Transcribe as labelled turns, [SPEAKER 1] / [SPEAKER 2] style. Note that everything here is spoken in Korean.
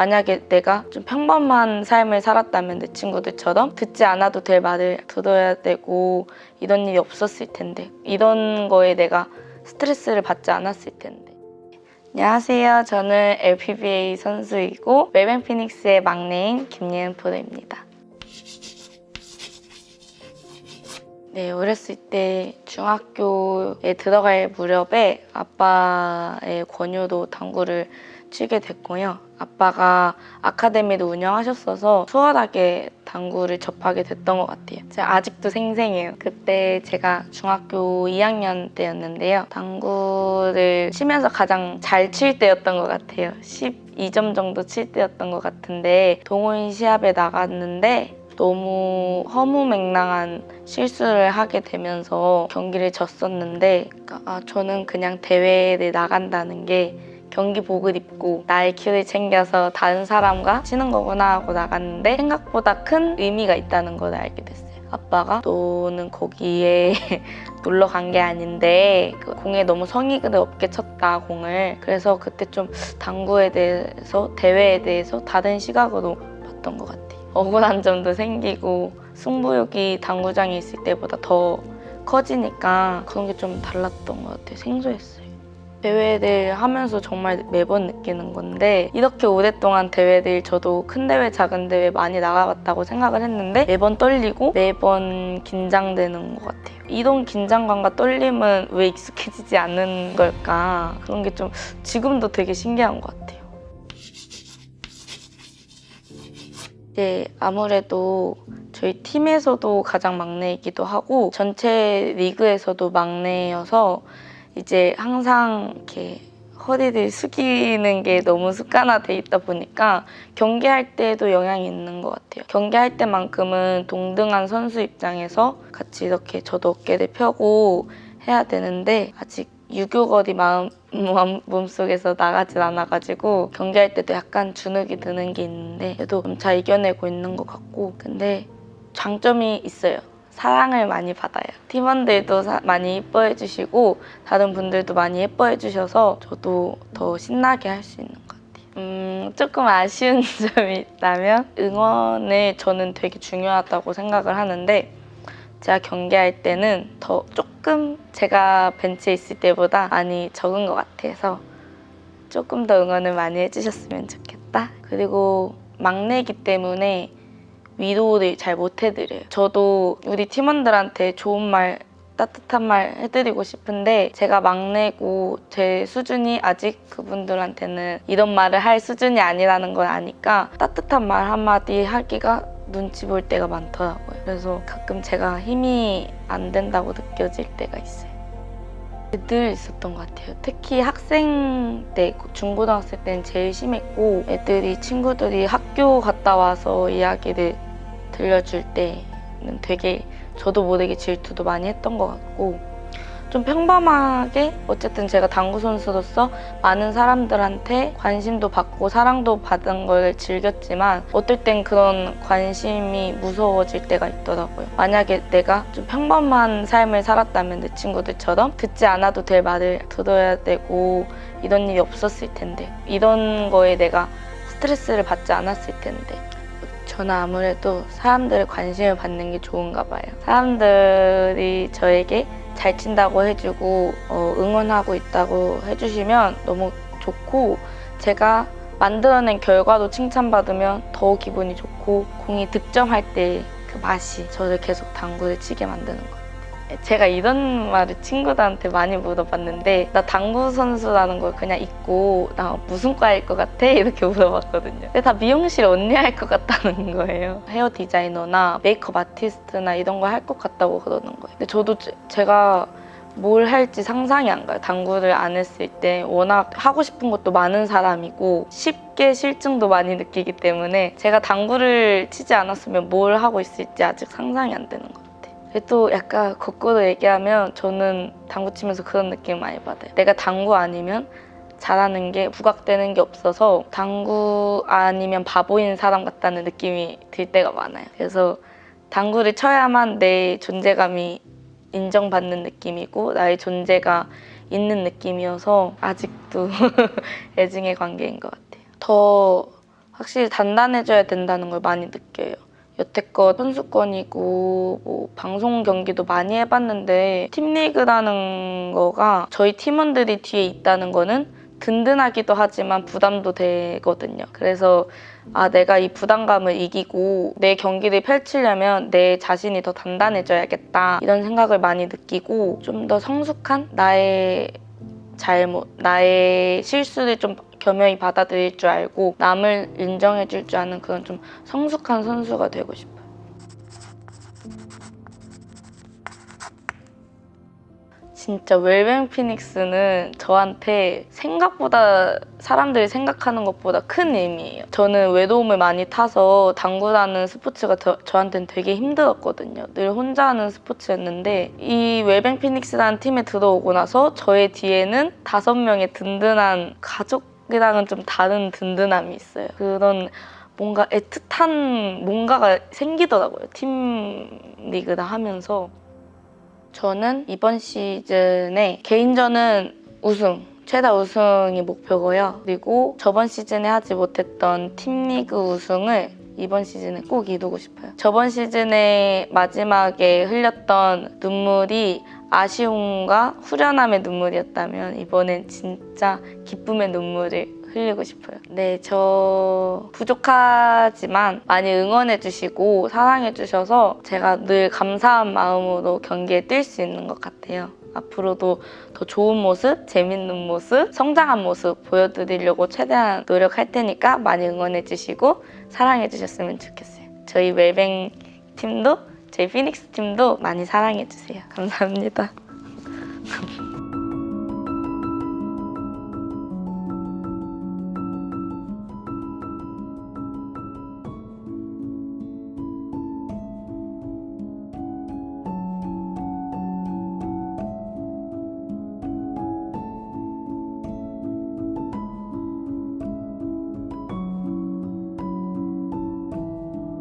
[SPEAKER 1] 만약에 내가 좀 평범한 삶을 살았다면 내 친구들처럼 듣지 않아도 될 말을 들어야 되고 이런 일이 없었을 텐데 이런 거에 내가 스트레스를 받지 않았을 텐데 안녕하세요. 저는 LPBA 선수이고 웰뱅 피닉스의 막내인 김예은 프로입니다. 네, 어렸을 때 중학교에 들어갈 무렵에 아빠의 권유로 당구를 치게 됐고요. 아빠가 아카데미도 운영하셨어서 수월하게 당구를 접하게 됐던 것 같아요. 제가 아직도 생생해요. 그때 제가 중학교 2학년 때였는데요. 당구를 치면서 가장 잘 칠 때였던 것 같아요. 12점 정도 칠 때였던 것 같은데 동호인 시합에 나갔는데 너무 허무맹랑한 실수를 하게 되면서 경기를 졌었는데 그러니까 아, 저는 그냥 대회에 나간다는 게 경기복을 입고 나의 키를 챙겨서 다른 사람과 치는 거구나 하고 나갔는데 생각보다 큰 의미가 있다는 걸 알게 됐어요. 아빠가 너는 거기에 놀러 간 게 아닌데 그 공에 너무 성의가 없게 쳤다 공을 그래서 그때 좀 당구에 대해서 대회에 대해서 다른 시각으로 봤던 것 같아요. 억울한 점도 생기고 승부욕이 당구장에 있을 때보다 더 커지니까 그런 게 좀 달랐던 것 같아요. 생소했어요. 대회를 하면서 정말 매번 느끼는 건데 이렇게 오랫동안 대회들 저도 큰 대회 작은 대회 많이 나가봤다고 생각을 했는데 매번 떨리고 매번 긴장되는 것 같아요 이런 긴장감과 떨림은 왜 익숙해지지 않는 걸까 그런 게 좀 지금도 되게 신기한 것 같아요 이제 아무래도 저희 팀에서도 가장 막내이기도 하고 전체 리그에서도 막내여서 이제 항상 이렇게 허리를 숙이는 게 너무 습관화돼 있다 보니까 경기할 때도 영향이 있는 것 같아요. 경기할 때만큼은 동등한 선수 입장에서 같이 이렇게 저도 어깨를 펴고 해야 되는데 아직 유교거리 마음 몸속에서 나가질 않아가지고 경기할 때도 약간 주눅이 드는 게 있는데 그래도 잘 이겨내고 있는 것 같고 근데 장점이 있어요. 사랑을 많이 받아요. 팀원들도 사- 많이 예뻐해 주시고 다른 분들도 많이 예뻐해 주셔서 저도 더 신나게 할 수 있는 것 같아요. 음, 조금 아쉬운 점이 있다면 응원을 저는 되게 중요하다고 생각을 하는데 제가 경기할 때는 더 조금 제가 벤치에 있을 때보다 많이 적은 것 같아서 조금 더 응원을 많이 해주셨으면 좋겠다. 그리고 막내이기 때문에 위로를 잘 못 해드려요. 저도 우리 팀원들한테 좋은 말, 따뜻한 말 해드리고 싶은데 제가 막내고 제 수준이 아직 그분들한테는 이런 말을 할 수준이 아니라는 걸 아니까 따뜻한 말 한마디 하기가 눈치 볼 때가 많더라고요. 그래서 가끔 제가 힘이 안 된다고 느껴질 때가 있어요. 늘 있었던 것 같아요. 특히 학생 때, 중고등학생 때는 제일 심했고 애들이, 친구들이 학교 갔다 와서 이야기를 들려줄 때는 되게 저도 모르게 질투도 많이 했던 것 같고 좀 평범하게 어쨌든 제가 당구 선수로서 많은 사람들한테 관심도 받고 사랑도 받은 걸 즐겼지만 어떨 땐 그런 관심이 무서워질 때가 있더라고요. 만약에 내가 좀 평범한 삶을 살았다면 내 친구들처럼 듣지 않아도 될 말을 들어야 되고 이런 일이 없었을 텐데 이런 거에 내가 스트레스를 받지 않았을 텐데 저는 아무래도 사람들의 관심을 받는 게 좋은가 봐요. 사람들이 저에게 잘 친다고 해주고 어, 응원하고 있다고 해주시면 너무 좋고 제가 만들어낸 결과도 칭찬받으면 더 기분이 좋고 공이 득점할 때 그 맛이 저를 계속 당구를 치게 만드는 것 같아요. 제가 이런 말을 친구들한테 많이 물어봤는데 나 당구 선수라는 걸 그냥 잊고 나 무슨 과일 것 같아? 이렇게 물어봤거든요. 근데 다 미용실 언니 할 것 같다는 거예요. 헤어 디자이너나 메이크업 아티스트나 이런 거 할 것 같다고 그러는 거예요. 근데 저도 제- 제가 뭘 할지 상상이 안 가요. 당구를 안 했을 때 워낙 하고 싶은 것도 많은 사람이고 쉽게 실증도 많이 느끼기 때문에 제가 당구를 치지 않았으면 뭘 하고 있을지 아직 상상이 안 되는 것 같아요. 또 약간 거꾸로 얘기하면 저는 당구 치면서 그런 느낌 많이 받아요. 내가 당구 아니면 잘하는 게 부각되는 게 없어서 당구 아니면 바보인 사람 같다는 느낌이 들 때가 많아요. 그래서 당구를 쳐야만 내 존재감이 인정받는 느낌이고 나의 존재가 있는 느낌이어서 아직도 애증의 관계인 것 같아요. 더 확실히 단단해져야 된다는 걸 많이 느껴요. 여태껏 선수권이고 뭐 방송 경기도 많이 해봤는데 팀리그라는 거가 저희 팀원들이 뒤에 있다는 거는 든든하기도 하지만 부담도 되거든요. 그래서 아 내가 이 부담감을 이기고 내 경기를 펼치려면 내 자신이 더 단단해져야겠다 이런 생각을 많이 느끼고 좀 더 성숙한 나의 잘못, 나의 실수를 좀 겸허히 받아들일 줄 알고 남을 인정해 줄 줄 아는 그런 좀 성숙한 선수가 되고 싶어요. 진짜 웰뱅 피닉스는 저한테 생각보다 사람들이 생각하는 것보다 큰 의미예요. 저는 외도움을 많이 타서 당구라는 스포츠가 저, 저한테는 되게 힘들었거든요. 늘 혼자 하는 스포츠였는데 이 웰뱅 피닉스라는 팀에 들어오고 나서 저의 뒤에는 다섯 명의 든든한 가족 이랑은 좀 다른 든든함이 있어요. 그런 뭔가 애틋한 뭔가가 생기더라고요. 팀 리그를 하면서. 저는 이번 시즌에 개인전은 우승, 최다 우승이 목표고요. 그리고 저번 시즌에 하지 못했던 팀리그 우승을 이번 시즌에 꼭 이루고 싶어요. 저번 시즌에 마지막에 흘렸던 눈물이 아쉬움과 후련함의 눈물이었다면 이번엔 진짜 기쁨의 눈물을 흘리고 싶어요. 네, 저 부족하지만 많이 응원해주시고 사랑해주셔서 제가 늘 감사한 마음으로 경기에 뛸 수 있는 것 같아요. 앞으로도 더 좋은 모습, 재밌는 모습, 성장한 모습 보여드리려고 최대한 노력할 테니까 많이 응원해주시고 사랑해주셨으면 좋겠어요. 저희 웰뱅 팀도 저희 피닉스 팀도 많이 사랑해주세요. 감사합니다.